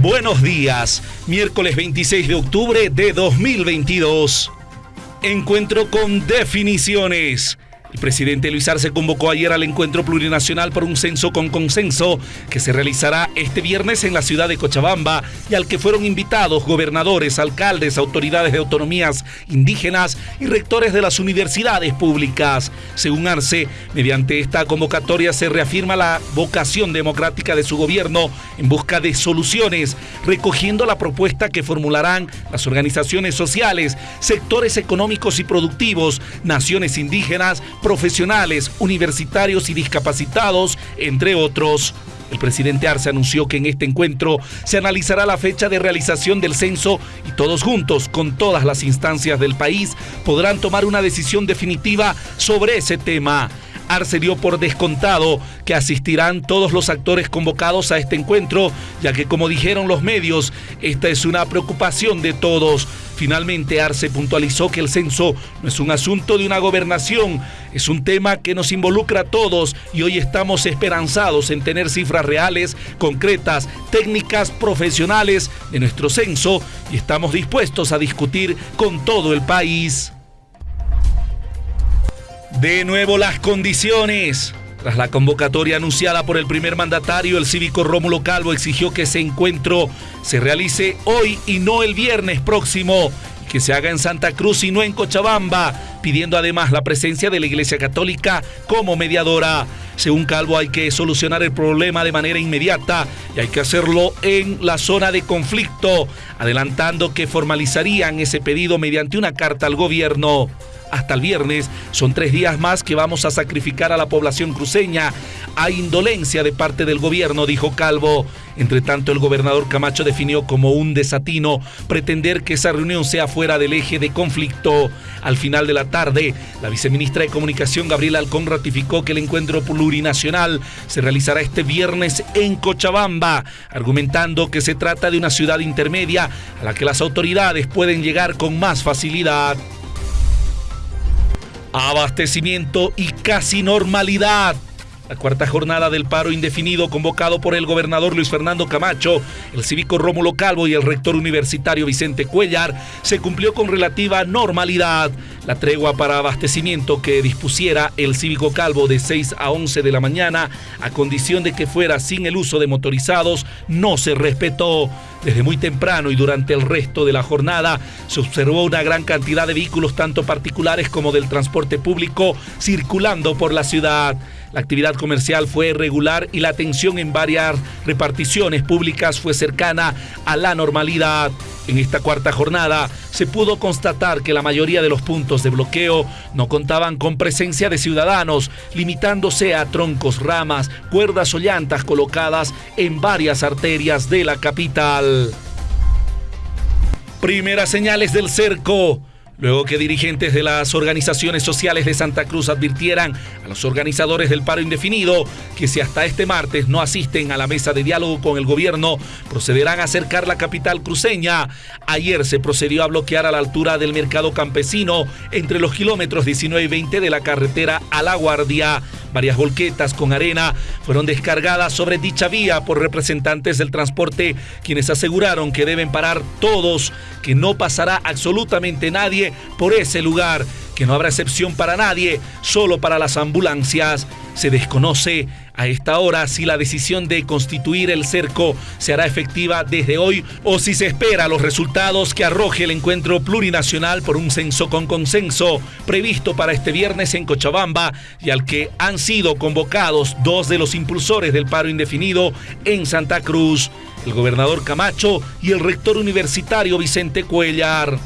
Buenos días, miércoles 26 de octubre de 2022. Encuentro con definiciones. El presidente Luis Arce convocó ayer al encuentro plurinacional por un censo con consenso que se realizará este viernes en la ciudad de Cochabamba y al que fueron invitados gobernadores, alcaldes, autoridades de autonomías indígenas y rectores de las universidades públicas. Según Arce, mediante esta convocatoria se reafirma la vocación democrática de su gobierno en busca de soluciones, recogiendo la propuesta que formularán las organizaciones sociales, sectores económicos y productivos, naciones indígenas, profesionales, universitarios y discapacitados, entre otros. El presidente Arce anunció que en este encuentro se analizará la fecha de realización del censo y todos juntos, con todas las instancias del país, podrán tomar una decisión definitiva sobre ese tema. Arce dio por descontado que asistirán todos los actores convocados a este encuentro, ya que como dijeron los medios, esta es una preocupación de todos. Finalmente, Arce puntualizó que el censo no es un asunto de una gobernación, es un tema que nos involucra a todos y hoy estamos esperanzados en tener cifras reales, concretas, técnicas, profesionales de nuestro censo y estamos dispuestos a discutir con todo el país. De nuevo las condiciones. Tras la convocatoria anunciada por el primer mandatario, el cívico Rómulo Calvo exigió que ese encuentro se realice hoy y no el viernes próximo, que se haga en Santa Cruz y no en Cochabamba, pidiendo además la presencia de la Iglesia Católica como mediadora. Según Calvo, hay que solucionar el problema de manera inmediata y hay que hacerlo en la zona de conflicto, adelantando que formalizarían ese pedido mediante una carta al gobierno hasta el viernes. Son tres días más que vamos a sacrificar a la población cruceña. Hay indolencia de parte del gobierno, dijo Calvo. Entre tanto, el gobernador Camacho definió como un desatino pretender que esa reunión sea fuera del eje de conflicto. Al final de la tarde, la viceministra de Comunicación, Gabriela Alcón, ratificó que el encuentro plurinacional se realizará este viernes en Cochabamba, argumentando que se trata de una ciudad intermedia a la que las autoridades pueden llegar con más facilidad abastecimiento y casi normalidad. La cuarta jornada del paro indefinido convocado por el gobernador Luis Fernando Camacho, el cívico Rómulo Calvo y el rector universitario Vicente Cuellar se cumplió con relativa normalidad. La tregua para abastecimiento que dispusiera el cívico Calvo de 6 a 11 de la mañana a condición de que fuera sin el uso de motorizados no se respetó. Desde muy temprano y durante el resto de la jornada se observó una gran cantidad de vehículos tanto particulares como del transporte público circulando por la ciudad. La actividad comercial fue regular y la atención en varias reparticiones públicas fue cercana a la normalidad. En esta cuarta jornada se pudo constatar que la mayoría de los puntos de bloqueo no contaban con presencia de ciudadanos, limitándose a troncos, ramas, cuerdas o llantas colocadas en varias arterias de la capital. Primeras señales del cerco. Luego que dirigentes de las organizaciones sociales de Santa Cruz advirtieran a los organizadores del paro indefinido que si hasta este martes no asisten a la mesa de diálogo con el gobierno, procederán a acercar la capital cruceña. Ayer se procedió a bloquear a la altura del mercado campesino entre los kilómetros 19 y 20 de la carretera a La Guardia. Varias volquetas con arena fueron descargadas sobre dicha vía por representantes del transporte, quienes aseguraron que deben parar todos, que no pasará absolutamente nadie por ese lugar, que no habrá excepción para nadie, solo para las ambulancias. Se desconoce a esta hora si la decisión de constituir el cerco se hará efectiva desde hoy o si se espera los resultados que arroje el encuentro plurinacional por un censo con consenso previsto para este viernes en Cochabamba y al que han sido convocados dos de los impulsores del paro indefinido en Santa Cruz, el gobernador Camacho y el rector universitario Vicente Cuellar.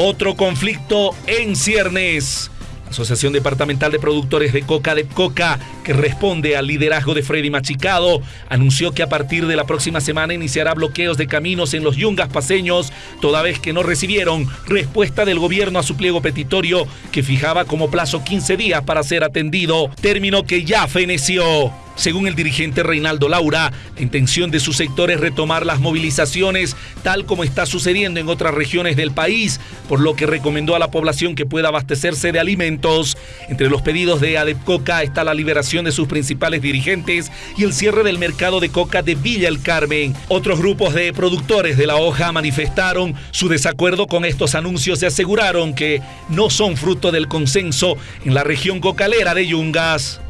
Otro conflicto en ciernes. Asociación Departamental de Productores de Coca de Coca, que responde al liderazgo de Freddy Machicado, anunció que a partir de la próxima semana iniciará bloqueos de caminos en los yungas paseños, toda vez que no recibieron respuesta del gobierno a su pliego petitorio, que fijaba como plazo 15 días para ser atendido, término que ya feneció. Según el dirigente Reinaldo Laura, la intención de su sector es retomar las movilizaciones tal como está sucediendo en otras regiones del país, por lo que recomendó a la población que pueda abastecerse de alimentos. Entre los pedidos de Adepcoca está la liberación de sus principales dirigentes y el cierre del mercado de coca de Villa El Carmen. Otros grupos de productores de la hoja manifestaron su desacuerdo con estos anuncios y aseguraron que no son fruto del consenso en la región cocalera de Yungas.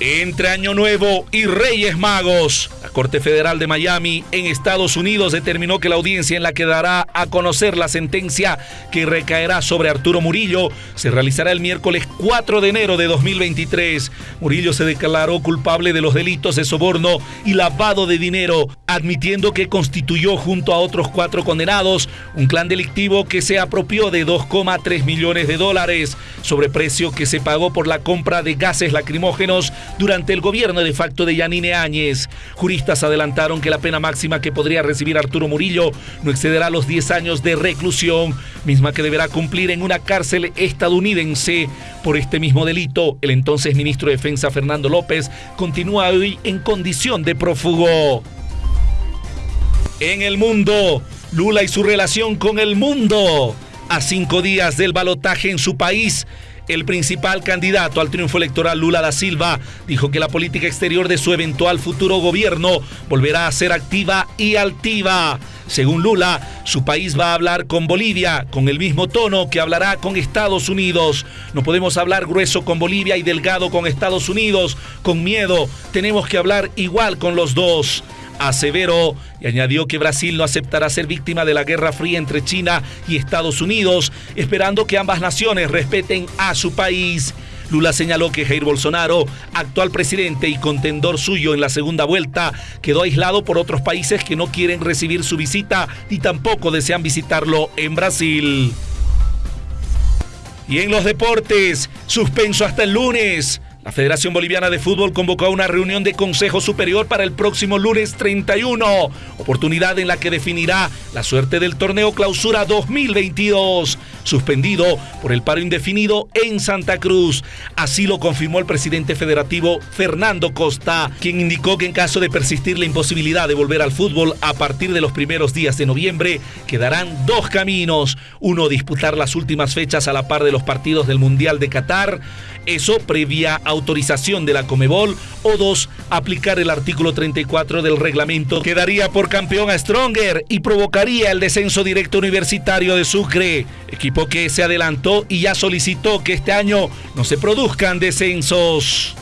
Entre Año Nuevo y Reyes Magos, la Corte Federal de Miami en Estados Unidos determinó que la audiencia en la que dará a conocer la sentencia que recaerá sobre Arturo Murillo se realizará el miércoles 4 de enero de 2023. Murillo se declaró culpable de los delitos de soborno y lavado de dinero, admitiendo que constituyó junto a otros cuatro condenados un clan delictivo que se apropió de 2,3 millones de dólares, sobreprecio que se pagó por la compra de gases lacrimógenos durante el gobierno de facto de Yanine Áñez. Juristas adelantaron que la pena máxima que podría recibir Arturo Murillo no excederá los 10 años de reclusión, misma que deberá cumplir en una cárcel estadounidense. Por este mismo delito, el entonces ministro de Defensa Fernando López continúa hoy en condición de prófugo. En el mundo, Lula y su relación con el mundo. A cinco días del balotaje en su país, el principal candidato al triunfo electoral, Lula da Silva, dijo que la política exterior de su eventual futuro gobierno volverá a ser activa y altiva. Según Lula, su país va a hablar con Bolivia con el mismo tono que hablará con Estados Unidos. No podemos hablar grueso con Bolivia y delgado con Estados Unidos, con miedo. Tenemos que hablar igual con los dos aseveró y añadió que Brasil no aceptará ser víctima de la guerra fría entre China y Estados Unidos, esperando que ambas naciones respeten a su país. Lula señaló que Jair Bolsonaro, actual presidente y contendor suyo en la segunda vuelta, quedó aislado por otros países que no quieren recibir su visita y tampoco desean visitarlo en Brasil. Y en los deportes, suspenso hasta el lunes. La Federación Boliviana de Fútbol convocó a una reunión de Consejo Superior para el próximo lunes 31, oportunidad en la que definirá la suerte del torneo Clausura 2022, suspendido por el paro indefinido en Santa Cruz. Así lo confirmó el presidente federativo Fernando Costa, quien indicó que en caso de persistir la imposibilidad de volver al fútbol a partir de los primeros días de noviembre, quedarán dos caminos. Uno, disputar las últimas fechas a la par de los partidos del Mundial de Qatar, eso previa autorización de la Comebol. O dos, aplicar el artículo 34 del reglamento que daría por campeón a Stronger y provocaría el descenso directo universitario de Sucre, equipo que se adelantó y ya solicitó que este año no se produzcan descensos.